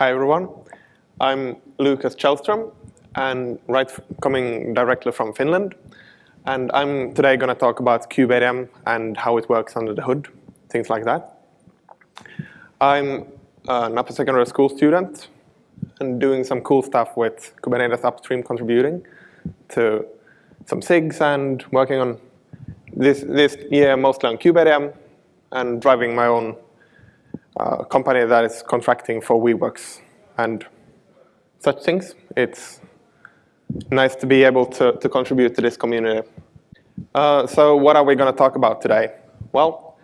Hi everyone. I'm Lucas Käldström, and right coming directly from Finland. And I'm today going to talk about kubeadm and how it works under the hood, things like that. I'm uh, an upper secondary school student and doing some cool stuff with Kubernetes upstream contributing to some SIGs and working on this, this year mostly on kubeadm and driving my own uh, company that is contracting for Weaveworks and such things. It's nice to be able to, to contribute to this community. Uh, so what are we going to talk about today? Well,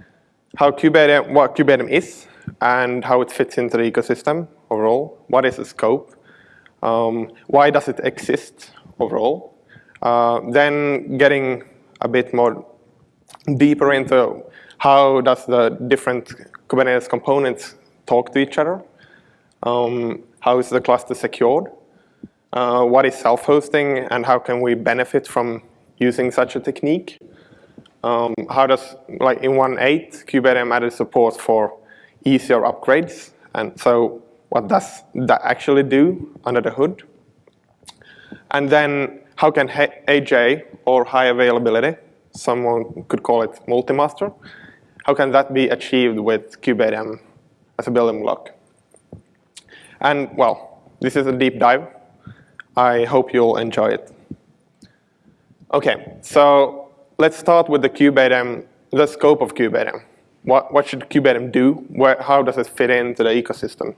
how kubeadm, what kubeadm is and how it fits into the ecosystem overall. What is the scope? Um, why does it exist overall? Uh, then getting a bit more deeper into how does the different Kubernetes components talk to each other? Um, how is the cluster secured? Uh, what is self-hosting and how can we benefit from using such a technique? Um, how does, like in 1.8, kubeadm added support for easier upgrades. And so what does that actually do under the hood? And then how can HA or high availability, someone could call it multi-master, how can that be achieved with kubeadm as a building block? And well, this is a deep dive. I hope you'll enjoy it. Okay, so let's start with the kubeadm, the scope of kubeadm. What, what should kubeadm do? Where, how does it fit into the ecosystem?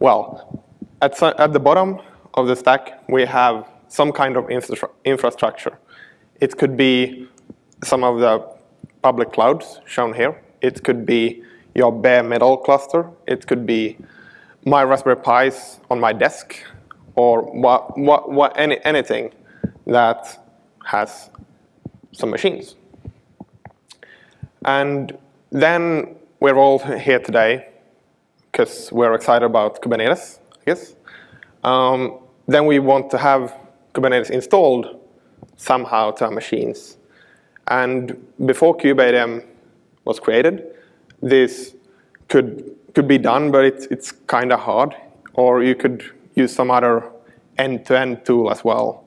Well, at, at the bottom of the stack, we have some kind of infra infrastructure. It could be some of the public clouds shown here. It could be your bare metal cluster. It could be my Raspberry Pis on my desk or what, what, what, any, anything that has some machines. And then we're all here today because we're excited about Kubernetes, I guess. Um, then we want to have Kubernetes installed somehow to our machines. And before kubeadm was created, this could could be done, but it's it's kind of hard. Or you could use some other end-to-end -end tool as well.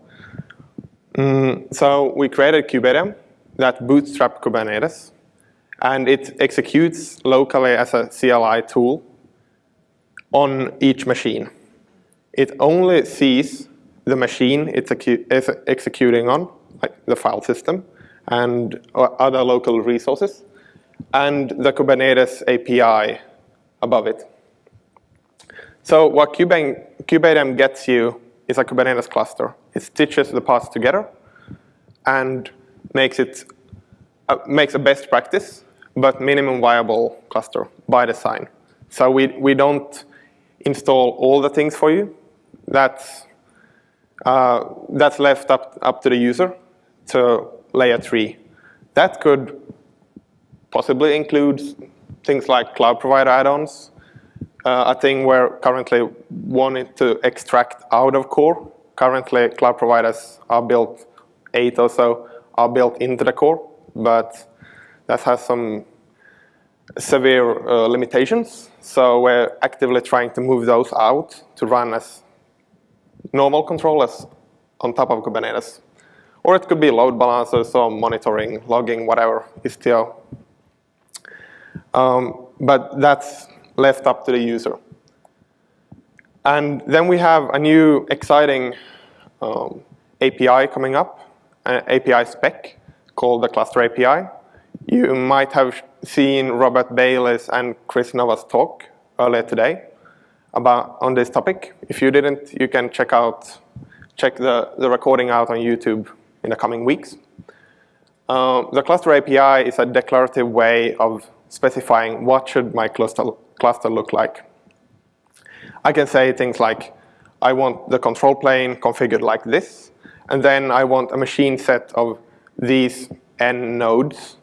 Mm, so we created kubeadm that bootstrap Kubernetes, and it executes locally as a CLI tool on each machine. It only sees the machine it's executing on, like the file system, and other local resources, and the Kubernetes API above it. So what kubeadm gets you is a Kubernetes cluster. It stitches the parts together and makes it uh, makes a best practice, but minimum viable cluster by design. So we, we don't install all the things for you. That's, uh, that's left up, up to the user to layer 3. That could possibly include things like cloud provider add-ons, uh, a thing we're currently wanting to extract out of core. Currently, cloud providers are built, eight or so, are built into the core, but that has some severe uh, limitations. So we're actively trying to move those out to run as normal controllers on top of Kubernetes. Or it could be load balancers or monitoring, logging, whatever, Istio. Um, but that's left up to the user. And then we have a new exciting um, API coming up, an API spec called the Cluster API. You might have seen Robert Bailey's and Kris Nova's talk earlier today about on this topic. If you didn't, you can check out check the, the recording out on YouTube in the coming weeks. Um, the cluster API is a declarative way of specifying what should my cluster, cluster look like. I can say things like, I want the control plane configured like this, and then I want a machine set of these n nodes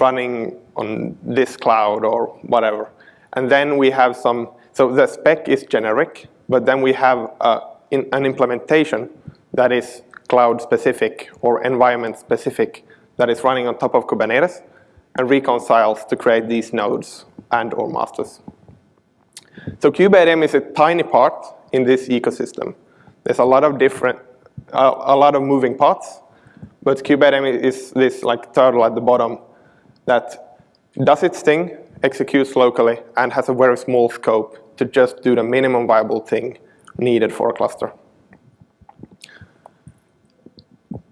running on this cloud or whatever. And then we have some, so the spec is generic, but then we have uh, in, an implementation that is cloud specific or environment specific that is running on top of Kubernetes and reconciles to create these nodes and or masters. So kubeadm is a tiny part in this ecosystem. There's a lot of different, uh, a lot of moving parts, but kubeadm is this like turtle at the bottom that does its thing, executes locally, and has a very small scope to just do the minimum viable thing needed for a cluster.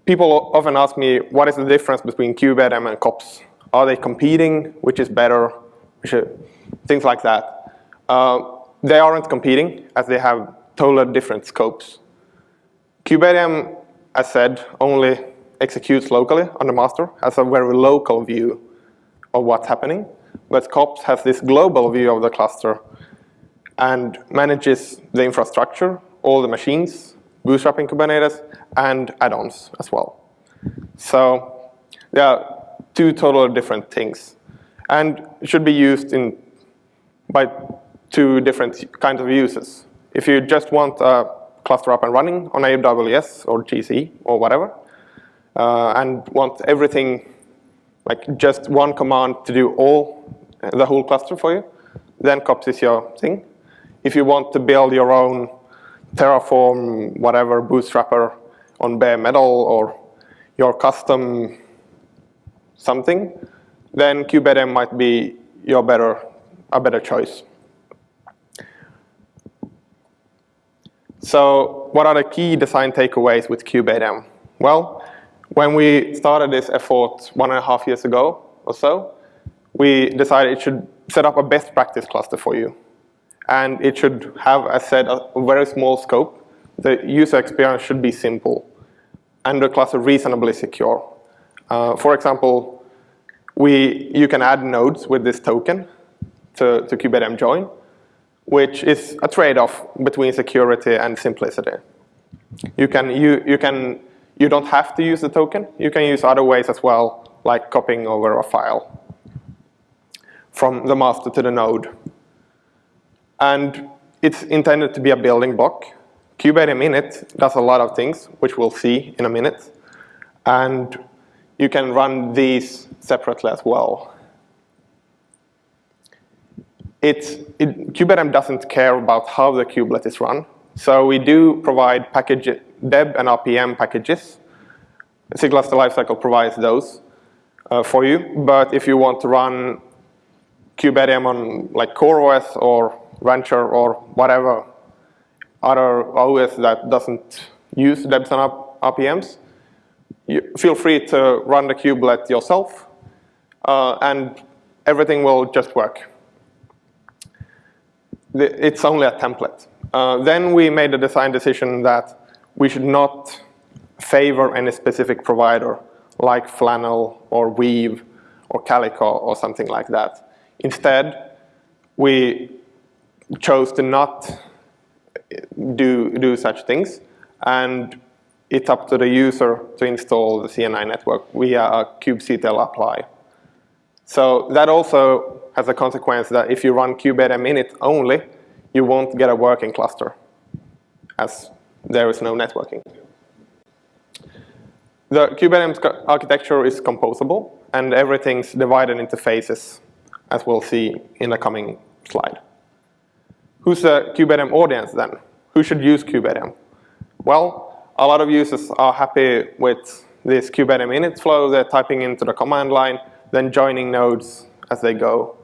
People often ask me, what is the difference between kubeadm and kops? Are they competing? Which is better? Things like that. Uh, they aren't competing, as they have totally different scopes. kubeadm, as said, only executes locally on the master, has a very local view of what's happening. But kops has this global view of the cluster and manages the infrastructure, all the machines, bootstrapping Kubernetes, and add-ons as well. So there are two totally different things and should be used in by two different kinds of uses. If you just want a cluster up and running on AWS or GC or whatever, uh, and want everything, like just one command to do all, the whole cluster for you, then kops is your thing. If you want to build your own Terraform, whatever, bootstrapper on bare metal or your custom something, then kubeadm might be your better, a better choice. So what are the key design takeaways with kubeadm? Well, when we started this effort one and a half years ago or so, we decided it should set up a best practice cluster for you. And it should have, as said, a very small scope. The user experience should be simple and the cluster reasonably secure. Uh, for example, we, you can add nodes with this token to, to kubeadm join, which is a trade-off between security and simplicity. You can, you, you can, you don't have to use the token. You can use other ways as well, like copying over a file from the master to the node. And it's intended to be a building block. kubeadm init does a lot of things, which we'll see in a minute. And you can run these separately as well. It, kubeadm doesn't care about how the kubelet is run. So we do provide package deb and RPM packages. SIG Cluster Lifecycle provides those uh, for you. But if you want to run kubeadm on like CoreOS or Rancher or whatever other OS that doesn't use debs and RPMs, you feel free to run the kubelet yourself, uh, and everything will just work. It's only a template. Uh, then we made a design decision that we should not favor any specific provider like Flannel or Weave or Calico or something like that. Instead, we chose to not do, do such things, and it's up to the user to install the CNI network via a kubectl apply. So that also has a consequence that if you run kubeadm init only, you won't get a working cluster, as there is no networking. The kubeadm architecture is composable, and everything's divided into phases, as we'll see in the coming slide. Who's the kubeadm audience then? Who should use kubeadm? Well, a lot of users are happy with this kubeadm init flow. They're typing into the command line, then joining nodes as they go.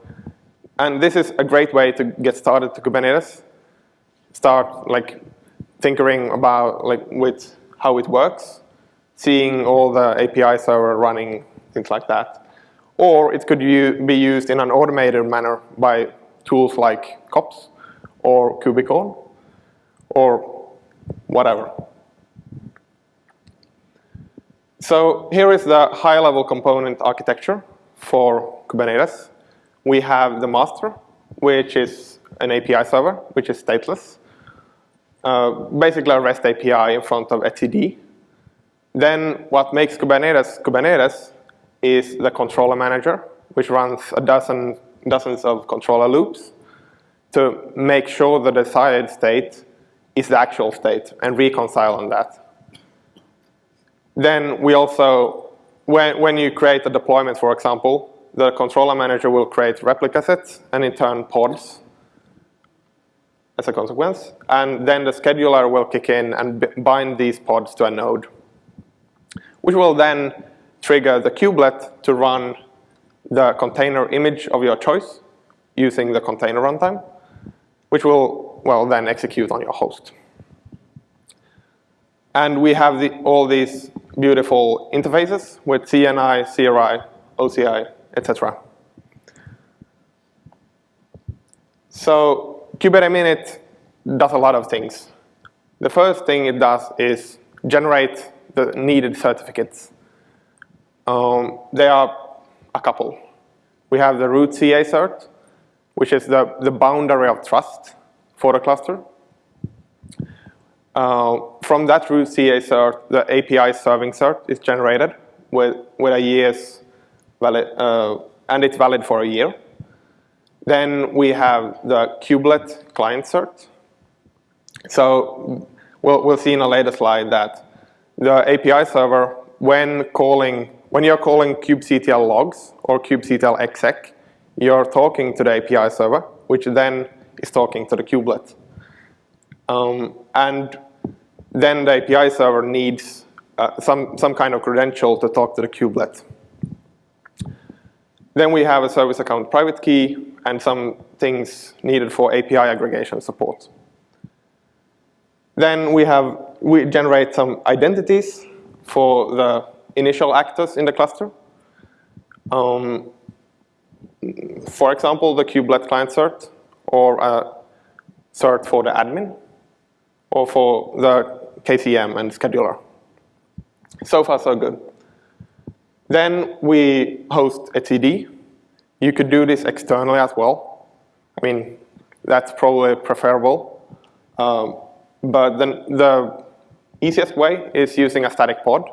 And this is a great way to get started to Kubernetes. Start like tinkering about like with how it works, seeing all the API server running, things like that. Or it could be used in an automated manner by tools like kops or kubicorn or whatever. So here is the high-level component architecture for Kubernetes. We have the master, which is an API server, which is stateless. Uh, basically a REST API in front of etcd. Then what makes Kubernetes Kubernetes is the controller manager, which runs a dozen dozens of controller loops to make sure the desired state is the actual state and reconcile on that. Then we also, when, when you create a deployment, for example, the controller manager will create replica sets and in turn pods as a consequence. And then the scheduler will kick in and bind these pods to a node, which will then trigger the kubelet to run the container image of your choice using the container runtime, which will, well, then execute on your host. And we have the, all these beautiful interfaces with CNI, CRI, OCI, etc. So KubeADM init does a lot of things. The first thing it does is generate the needed certificates. Um, there are a couple. We have the root CA cert, which is the, the boundary of trust for the cluster. Uh, from that root CA cert, the API serving cert is generated with, with a year's valid, uh, and it's valid for a year. Then we have the kubelet client cert. So we'll, we'll see in a later slide that the API server, when calling when you're calling kubectl logs or kubectl exec, you're talking to the API server, which then is talking to the kubelet. Um, and then the API server needs uh, some, some kind of credential to talk to the kubelet. Then we have a service account private key and some things needed for API aggregation support. Then we have, we generate some identities for the initial actors in the cluster. Um, for example, the kubelet client cert, or a cert for the admin, or for the KCM and scheduler. So far, so good. Then we host etcd. You could do this externally as well. I mean, that's probably preferable. Um, but then the easiest way is using a static pod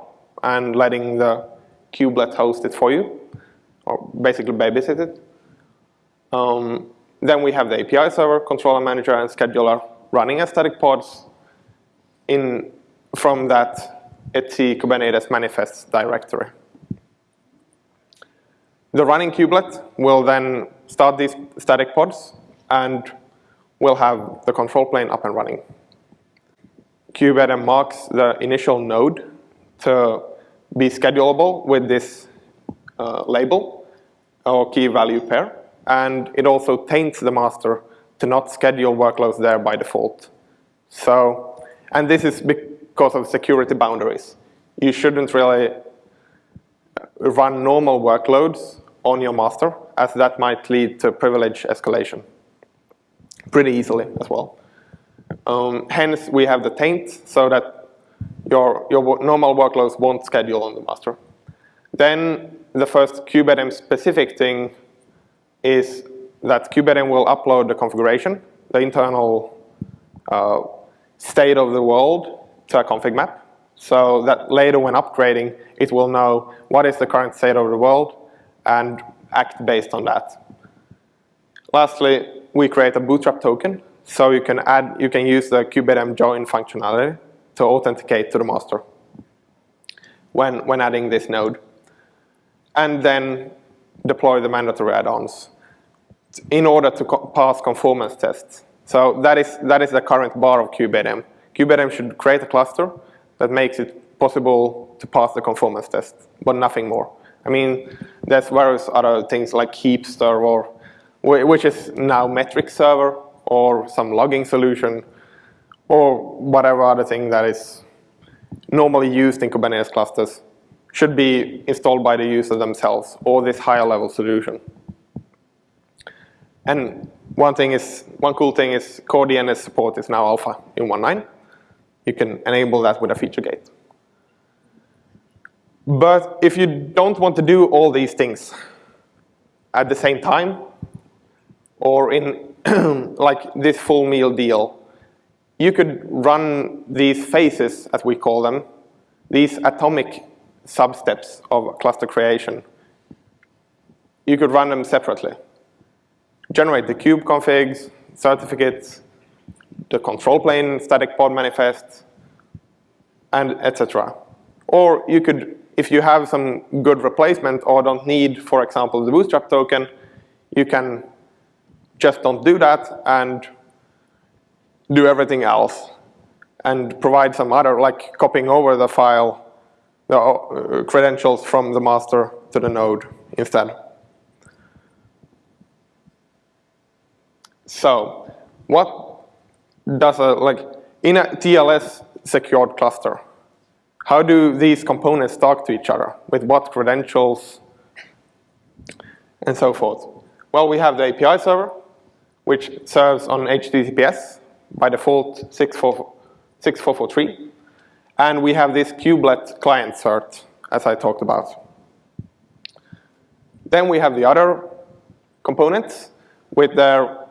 and letting the kubelet host it for you, or basically babysit it. Um, then we have the API server, controller manager, and scheduler running as static pods in from that etc Kubernetes manifests directory. The running kubelet will then start these static pods and we'll have the control plane up and running. KubeADM marks the initial node to be schedulable with this uh, label or key value pair. And it also taints the master to not schedule workloads there by default. So, and this is because of security boundaries. You shouldn't really run normal workloads on your master, as that might lead to privilege escalation pretty easily as well. Um, hence, we have the taint so that your, your normal workloads won't schedule on the master. Then the first KubeADM specific thing is that KubeADM will upload the configuration, the internal uh, state of the world to a config map. So that later when upgrading, it will know what is the current state of the world and act based on that. Lastly, we create a bootstrap token. So you can add, you can use the KubeADM join functionality to authenticate to the master when, when adding this node. And then deploy the mandatory add-ons in order to co pass conformance tests. So that is, that is the current bar of KubeADM. KubeADM should create a cluster that makes it possible to pass the conformance test, but nothing more. I mean, there's various other things like Heapster, or, which is now metric server, or some logging solution, or whatever other thing that is normally used in Kubernetes clusters should be installed by the user themselves or this higher level solution. And one thing is, one cool thing is core DNS support is now alpha in 1.9. You can enable that with a feature gate. But if you don't want to do all these things at the same time, or in like this full meal deal, you could run these phases, as we call them, these atomic substeps of cluster creation. You could run them separately. Generate the kube configs, certificates, the control plane static pod manifest, and etc. Or you could, if you have some good replacement or don't need, for example, the bootstrap token, you can just don't do that and do everything else and provide some other, like copying over the file, the uh, credentials from the master to the node instead. So what does a, like, in a TLS secured cluster, how do these components talk to each other? With what credentials and so forth? Well, we have the API server, which serves on HTTPS, by default 6443. And we have this kubelet client cert, as I talked about. Then we have the other components with their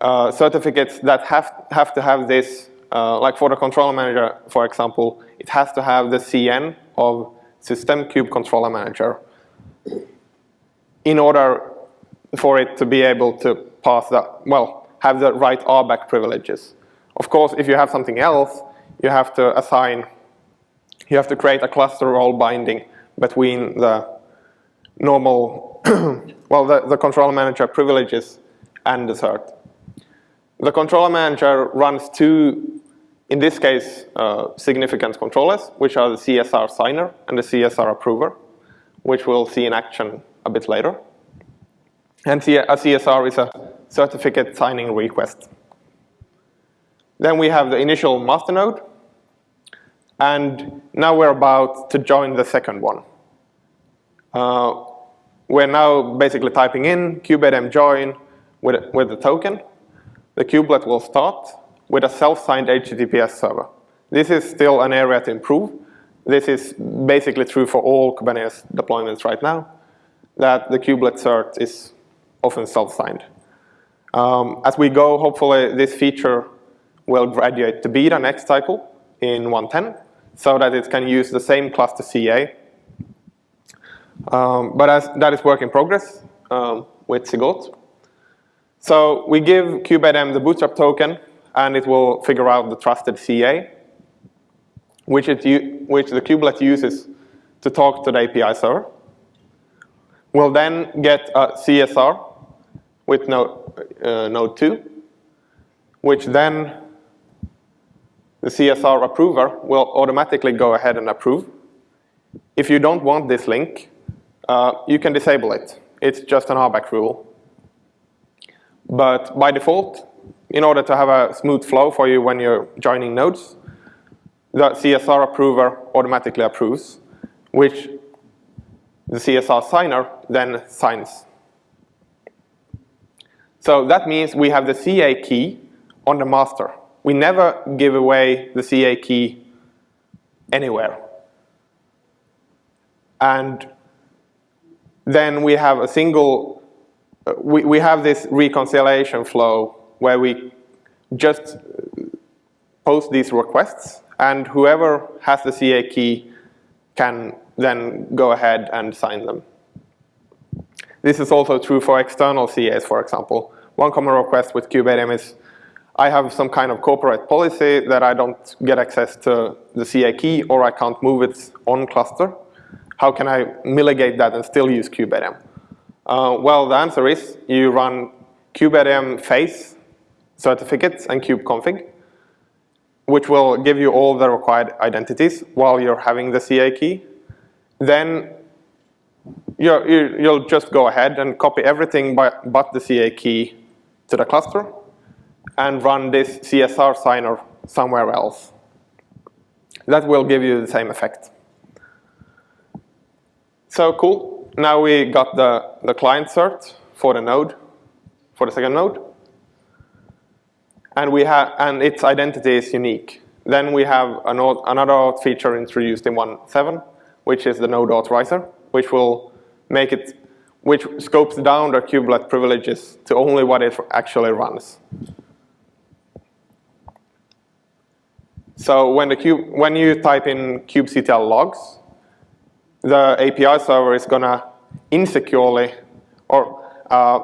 uh, certificates that have, have to have this, uh, like for the controller manager, for example, it has to have the CN of System Kube Controller Manager in order for it to be able to pass that, well, have the right RBAC privileges. Of course, if you have something else, you have to assign, you have to create a cluster role binding between the normal, well, the, the controller manager privileges and the cert. The controller manager runs two, in this case, uh, significant controllers, which are the CSR signer and the CSR approver, which we'll see in action a bit later. And a CSR is a certificate signing request. Then we have the initial master node. And now we're about to join the second one. Uh, we're now basically typing in kubeadm join with, with the token. The kubelet will start with a self-signed HTTPS server. This is still an area to improve. This is basically true for all Kubernetes deployments right now, that the kubelet cert is often self-signed. Um, as we go, hopefully this feature will graduate to beta next cycle in 110 so that it can use the same cluster CA. Um, but as that is work in progress um, with SIG Auth. So we give kubeadm the bootstrap token and it will figure out the trusted CA, which, it which the kubelet uses to talk to the API server. We'll then get a CSR with node, uh, node 2, which then the CSR approver will automatically go ahead and approve. If you don't want this link, uh, you can disable it. It's just an RBAC rule. But by default, in order to have a smooth flow for you when you're joining nodes, the CSR approver automatically approves, which the CSR signer then signs. So that means we have the CA key on the master. We never give away the CA key anywhere. And then we have a single, uh, we, we have this reconciliation flow where we just post these requests and whoever has the CA key can then go ahead and sign them. This is also true for external CAs, for example. One common request with kubeadm is I have some kind of corporate policy that I don't get access to the CA key or I can't move it on cluster. How can I mitigate that and still use kubeadm? Uh, well, the answer is you run kubeadm phase certificates and kubeconfig, which will give you all the required identities while you're having the CA key. Then you you'll just go ahead and copy everything by, but the CA key to the cluster and run this CSR signer somewhere else. That will give you the same effect. So cool. Now we got the, the client cert for the node, for the second node. And we have and its identity is unique. Then we have an, another feature introduced in 1.7, which is the node authorizer, which will make it, which scopes down the kubelet privileges to only what it actually runs. So when, the cube, when you type in kubectl logs, the API server is gonna insecurely or uh,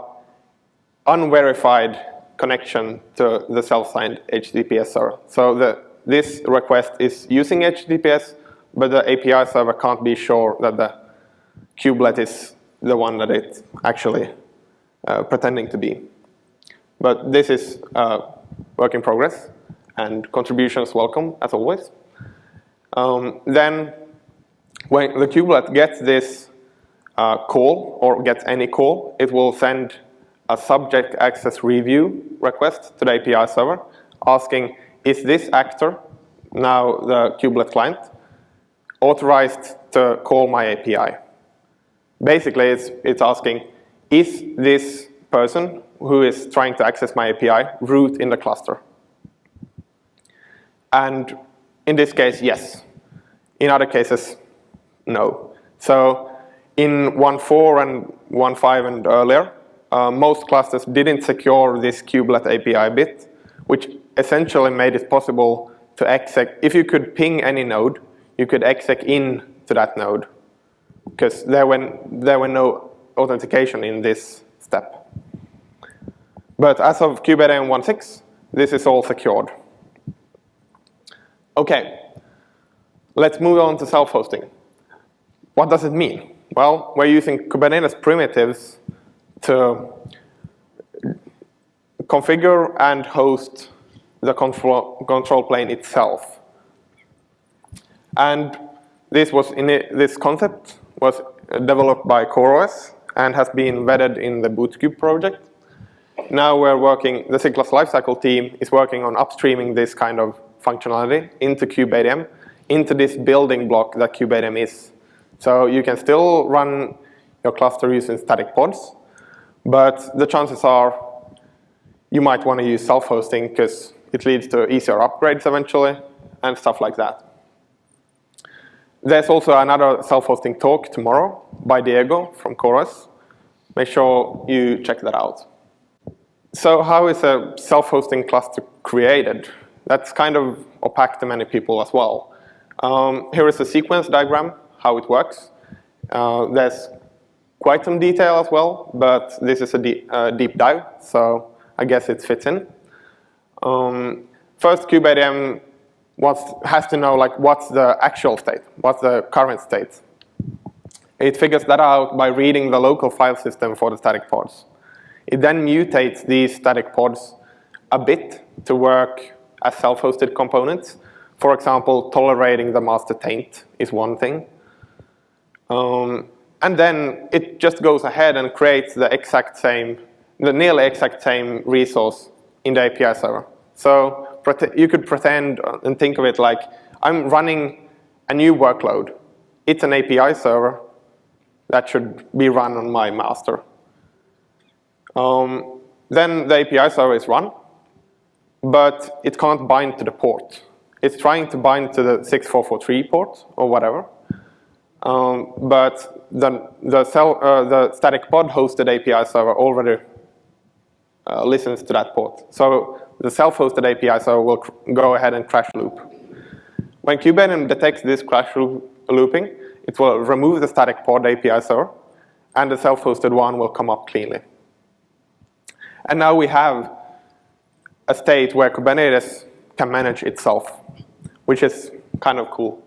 unverified connection to the self-signed HTTPS server. So the, this request is using HTTPS, but the API server can't be sure that the kubelet is the one that it's actually uh, pretending to be. But this is uh, work in progress. And contributions welcome, as always. Um, then when the kubelet gets this uh, call, or gets any call, it will send a subject access review request to the API server, asking, is this actor, now the kubelet client, authorized to call my API? Basically, it's, it's asking, is this person who is trying to access my API root in the cluster? And in this case, yes. In other cases, no. So in 1.4 and 1.5 and earlier, uh, most clusters didn't secure this kubelet API bit, which essentially made it possible to exec. If you could ping any node, you could exec in to that node because there were, there were no authentication in this step. But as of KubeADM 1.6, this is all secured. Okay, let's move on to self-hosting. What does it mean? Well, we're using Kubernetes primitives to configure and host the control, control plane itself. And this was in it, this concept was developed by CoreOS and has been vetted in the Bootkube project. Now we're working, the CentOS lifecycle team is working on upstreaming this kind of functionality into kubeadm, into this building block that kubeadm is. So you can still run your cluster using static pods, but the chances are you might want to use self-hosting because it leads to easier upgrades eventually and stuff like that. There's also another self-hosting talk tomorrow by Diego from CoreOS. Make sure you check that out. So how is a self-hosting cluster created? That's kind of opaque to many people as well. Um, here is a sequence diagram, how it works. Uh, there's quite some detail as well, but this is a deep, uh, deep dive, so I guess it fits in. Um, first, kubeadm has to know like what's the actual state, what's the current state. It figures that out by reading the local file system for the static pods. It then mutates these static pods a bit to work as self-hosted components. For example, tolerating the master taint is one thing. Um, and then it just goes ahead and creates the exact same, the nearly exact same resource in the API server. So you could pretend and think of it like I'm running a new workload. It's an API server that should be run on my master. Um, then the API server is run, but it can't bind to the port. It's trying to bind to the 6443 port or whatever. Um, but the, the, cell, uh, the static pod hosted API server already uh, listens to that port. So the self-hosted API server will go ahead and crash loop. When Kubernetes detects this crash looping, it will remove the static pod API server, and the self-hosted one will come up cleanly. And now we have a state where Kubernetes can manage itself, which is kind of cool.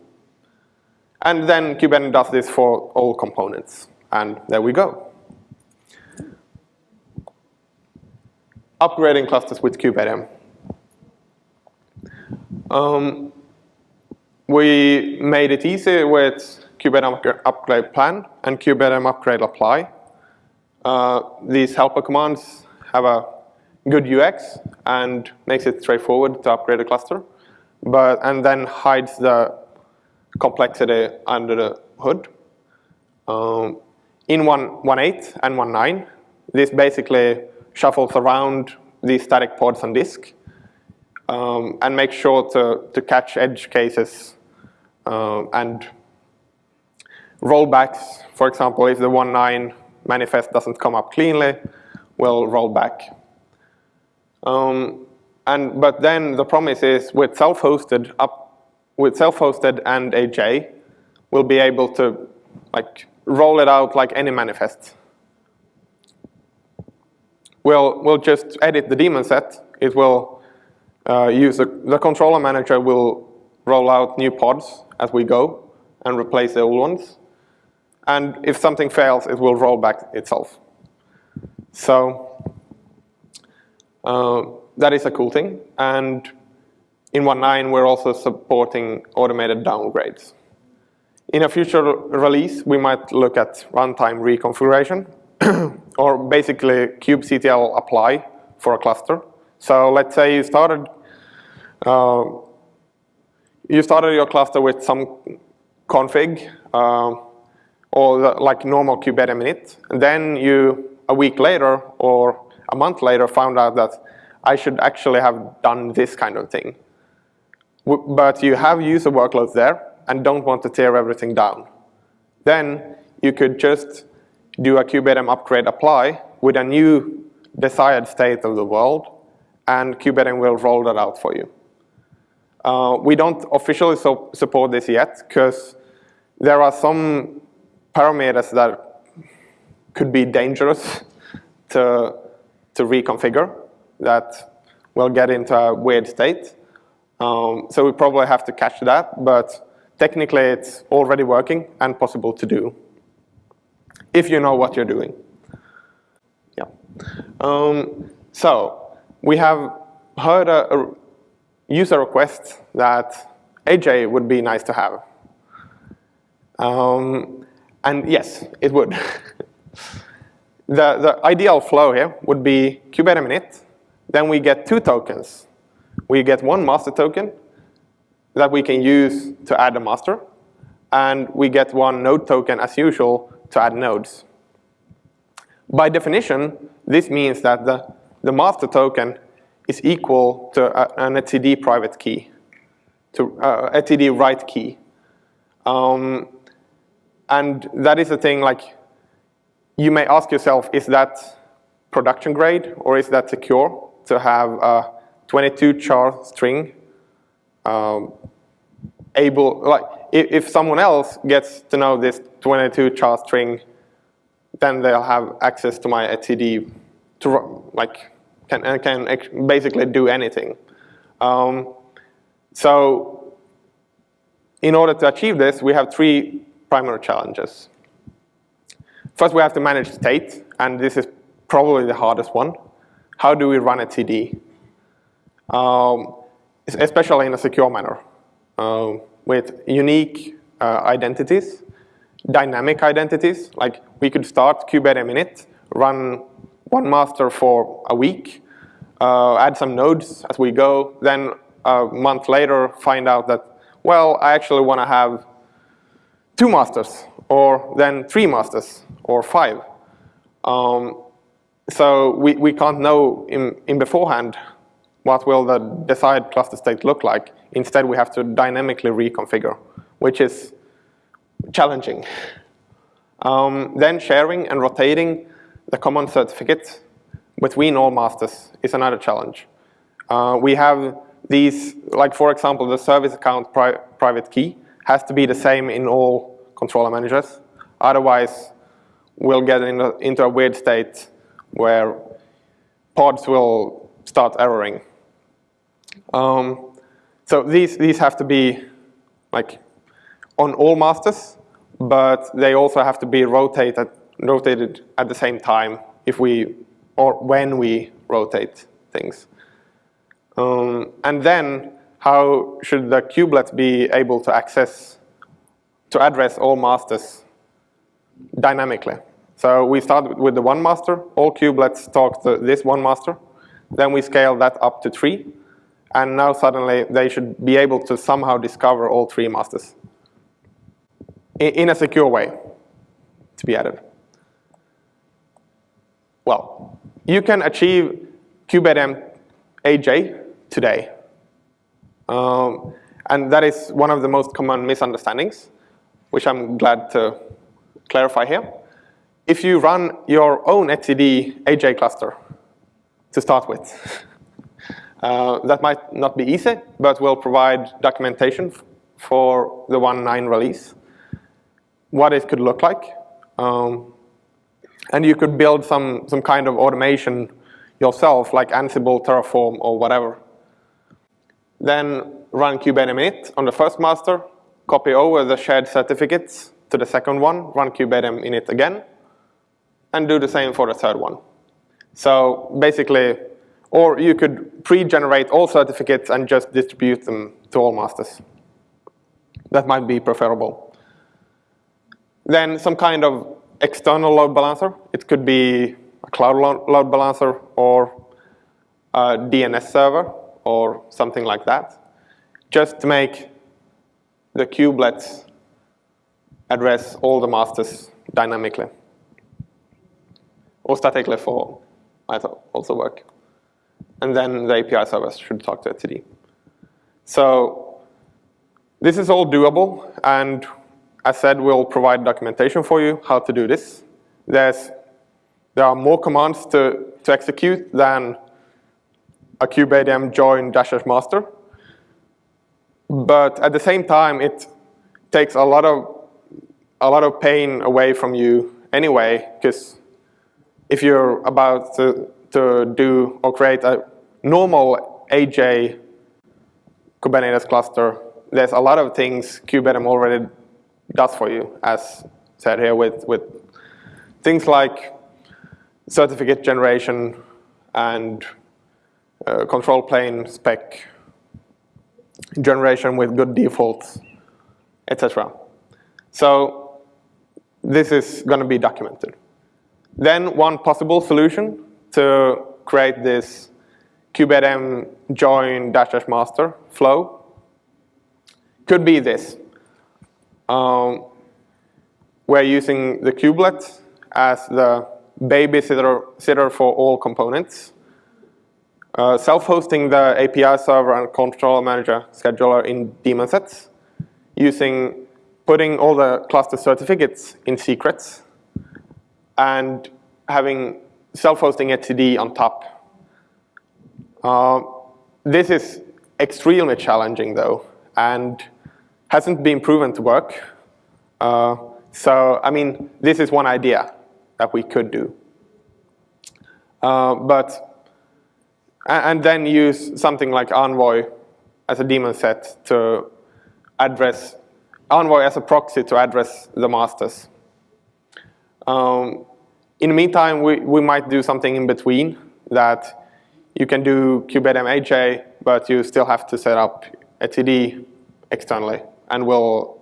And then Kubernetes does this for all components. And there we go. upgrading clusters with kubeadm. Um, we made it easy with kubeadm upgrade plan and kubeadm upgrade apply. Uh, these helper commands have a good UX and makes it straightforward to upgrade a cluster, but and then hides the complexity under the hood. Um, in 1.8 and 1.9, this basically shuffles around these static pods on disk um, and make sure to, to catch edge cases uh, and rollbacks. For example, if the 1.9 manifest doesn't come up cleanly, we'll roll back. Um, and but then the promise is with self-hosted up with self-hosted and HA, we'll be able to like roll it out like any manifest. We'll, we'll just edit the daemon set. It will uh, use a, the controller manager will roll out new pods as we go and replace the old ones. And if something fails, it will roll back itself. So uh, that is a cool thing. And in 1.9, we're also supporting automated downgrades. In a future release, we might look at runtime reconfiguration, or basically kubectl apply for a cluster. So let's say you started uh, you started your cluster with some config uh, or the, like normal kubeadm init, and then you a week later or a month later found out that I should actually have done this kind of thing. But you have user workloads there and don't want to tear everything down. Then you could just do a kubeadm upgrade apply with a new desired state of the world, and kubeadm will roll that out for you. Uh, we don't officially so support this yet, because there are some parameters that could be dangerous to, to reconfigure that will get into a weird state. Um, so we probably have to catch that, but technically it's already working and possible to do if you know what you're doing. Yeah. Um, so we have heard a, a, user request that HA would be nice to have. Um, and yes, it would. the, the ideal flow here would be kubeadm init. Then we get two tokens. We get one master token that we can use to add a master. And we get one node token as usual to add nodes. By definition, this means that the, the master token is equal to a, an etcd private key, to uh, etcd write key. Um, and that is the thing, like, you may ask yourself, is that production grade or is that secure to have a 22 char string um, able, like, if, if someone else gets to know this 22 char string, then they'll have access to my etcd to, like, can, can basically do anything. Um, so in order to achieve this, we have three primary challenges. First, we have to manage state, and this is probably the hardest one. How do we run etcd? Um, especially in a secure manner, uh, with unique uh, identities, dynamic identities, like we could start kubeadm init, run one master for a week, uh, add some nodes as we go, then a month later find out that, well, I actually want to have two masters, or then three masters, or five. Um, so we, we can't know in, in beforehand what will the desired cluster state look like. Instead, we have to dynamically reconfigure, which is challenging. Um, then sharing and rotating the common certificate between all masters is another challenge. Uh, we have these, like for example, the service account pri private key has to be the same in all controller managers. Otherwise, we'll get in a, into a weird state where pods will start erroring. Um, so these, these have to be like on all masters, but they also have to be rotated, rotated at the same time if we, or when we rotate things. Um, and then how should the kubelets be able to access, to address all masters dynamically? So we start with the one master, all kubelets talk to this one master, then we scale that up to three, and now suddenly they should be able to somehow discover all three masters in a secure way to be added. Well, you can achieve kubeadm HA today. Um, and that is one of the most common misunderstandings, which I'm glad to clarify here. If you run your own etcd HA cluster to start with, uh, that might not be easy, but we'll provide documentation for the 1.9 release, what it could look like. Um, and you could build some, some kind of automation yourself, like Ansible, Terraform, or whatever. Then run init on the first master, copy over the shared certificates to the second one, run kubeadm init again, and do the same for the third one. So basically, Or you could pre-generate all certificates and just distribute them to all masters. That might be preferable. Then some kind of external load balancer. It could be a cloud load balancer or a DNS server or something like that, just to make the kubelets address all the masters dynamically. Or statically for might also work. And then the API service should talk to etcd. So this is all doable, and as said, we'll provide documentation for you how to do this. There's, there are more commands to, to execute than a kubeadm join dash dash master. But at the same time, it takes a lot of a lot of pain away from you anyway, because if you're about to, to do or create a normal HA Kubernetes cluster, there's a lot of things kubeadm already does for you, as said here with, with things like certificate generation and uh, control plane spec generation with good defaults, etc. So this is going to be documented. Then one possible solution to create this kubeadm join dash dash master flow could be this. Um, we're using the kubelet as the babysitter for all components. Uh, Self-hosting the API server and controller manager scheduler in daemon sets, using putting all the cluster certificates in secrets, and having self-hosting etcd on top. Uh, this is extremely challenging though, and hasn't been proven to work. Uh, so, I mean, this is one idea that we could do. Uh, but and then use something like Envoy as a daemon set to address, Envoy as a proxy to address the masters. Um, in the meantime, we, we might do something in between that you can do HA, but you still have to set up etcd externally, and we'll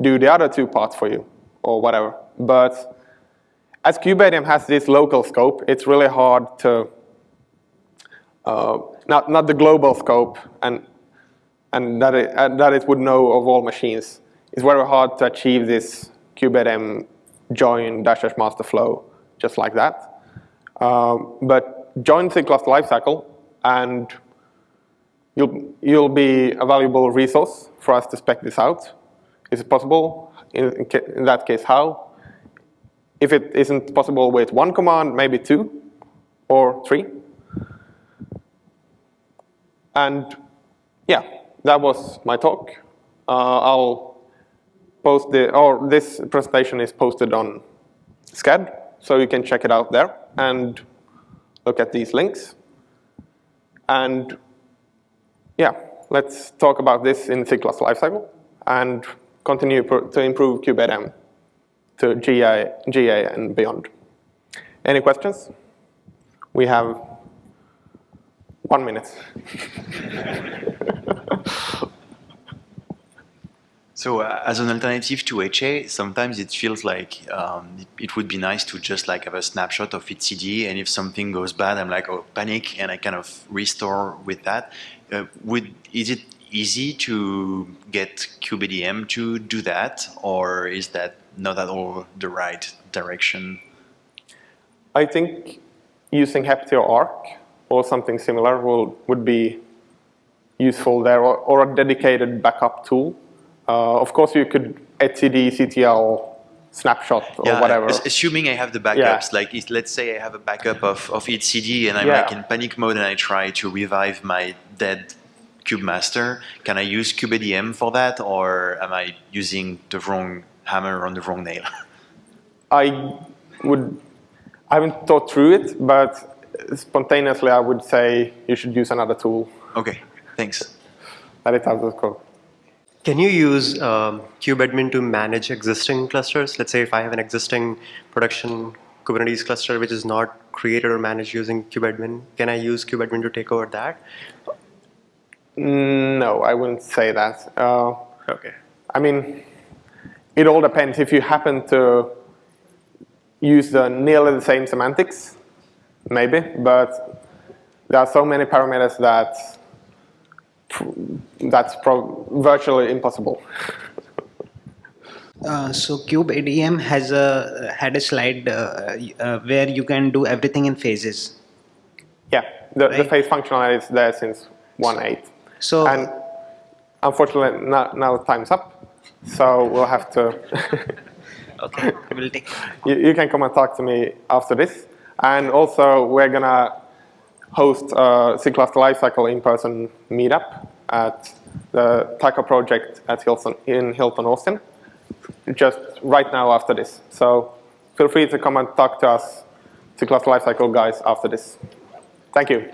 do the other two parts for you, or whatever. But as kubeadm has this local scope, it's really hard to uh, not, not the global scope and, and that, it, and that it would know of all machines. It's very hard to achieve this kubeadm join dash dash master flow just like that. Um, but join the cluster lifecycle and you'll, you'll be a valuable resource for us to spec this out. Is it possible? In, in that case, how? If it isn't possible with one command, maybe two or three. And yeah, that was my talk. Uh, I'll post the, or this presentation is posted on Sched, so you can check it out there and look at these links. And yeah, let's talk about this in SIG lifecycle and continue to improve kubeadm to GA, GA and beyond. Any questions? We have one minute. So uh, as an alternative to HA, sometimes it feels like um, it, it, would be nice to just like have a snapshot of etcd and if something goes bad, I'm like, oh, panic, and I kind of restore with that. Uh, would is it easy to get kubeadm to do that, or is that not at all the right direction? I think using Heptio Ark or something similar will, would be useful there, or, or a dedicated backup tool. Uh, of course, you could etcd ctl snapshot or yeah, whatever. Assuming I have the backups, yeah. like if, let's say I have a backup of, of etcd and I'm yeah. like in panic mode and I try to revive my dead kubemaster, can I use kubeadm for that or am I using the wrong hammer on the wrong nail? I would, I haven't thought through it, but spontaneously, I would say you should use another tool. Okay, thanks. That is how code. Can you use um, kubeadmin to manage existing clusters? Let's say if I have an existing production Kubernetes cluster which is not created or managed using kubeadmin, can I use kubeadmin to take over that? Mm, No, I wouldn't say that. Uh, Okay. I mean, it all depends. If you happen to use the nearly the same semantics, maybe, but there are so many parameters that that's virtually impossible. Uh, so kubeadm has a had a slide uh, uh, where you can do everything in phases. Yeah, the, the phase functionality is there since 1.8. So And unfortunately, now, now time's up, so we'll have to. okay, we'll take. you, you can come and talk to me after this. And also, we're gonna host a SIG Cluster Lifecycle in-person meetup at the Taco project at Hilton in Hilton Austin, just right now after this. So feel free to come and talk to us, SIG Cluster Lifecycle guys, after this. Thank you.